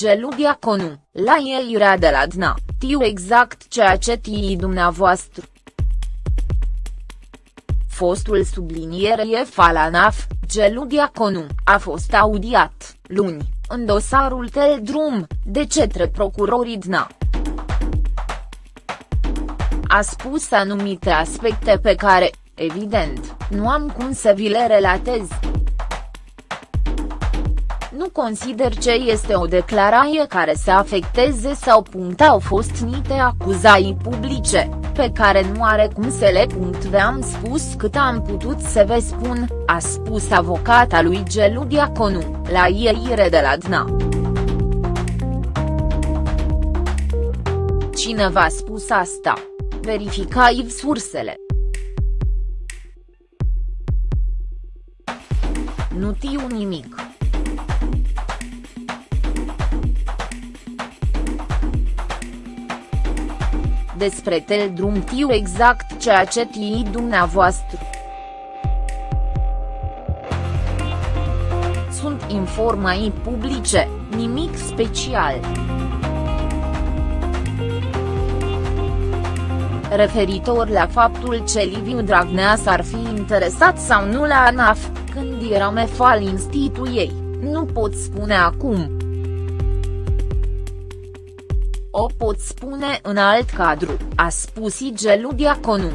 Gelu Diaconu, la ieșirea de la DNA, tiu exact ceea ce tii dumneavoastră. Fostul subliniere Falanaf, Gelu Diaconu, a fost audiat, luni, în dosarul Teldrum, de cetre procurorii DNA. A spus anumite aspecte pe care, evident, nu am cum să vi le relatez. Nu consider ce este o declarație care să afecteze sau punct au fost niște acuzații publice, pe care nu are cum să le punct v-am spus cât am putut să vă spun, a spus avocata lui Gelu Diaconu, la ieire de la DNA. Cine v-a spus asta? Verificai sursele. Nu tiu nimic. Despre Teldrum tiu exact ceea ce tii dumneavoastră. Sunt informații publice, nimic special. referitor la faptul ce Liviu Dragnea s-ar fi interesat sau nu la ANAF, când era mefal instituiei, nu pot spune acum. O pot spune în alt cadru, a spus Igelu Diaconu.